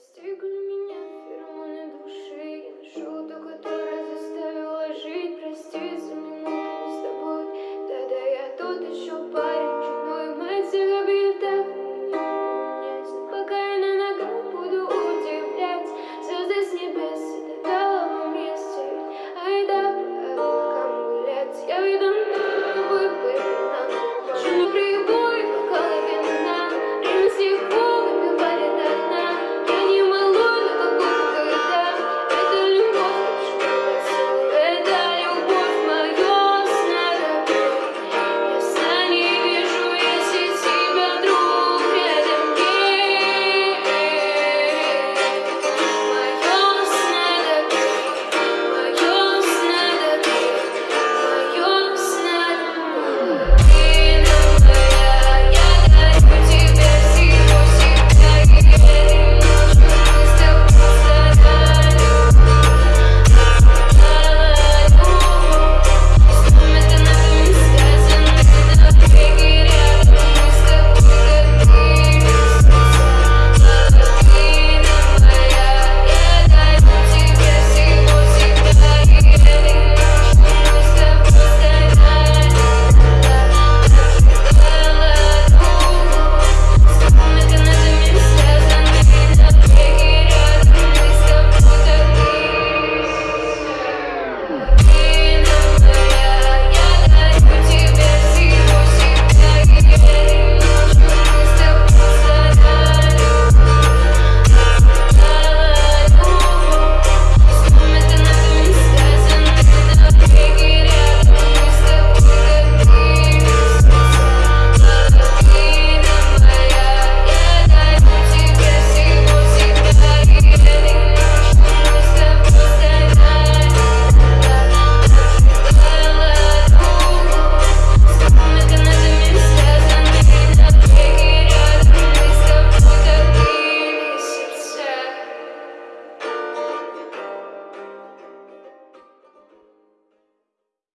Stay gloomy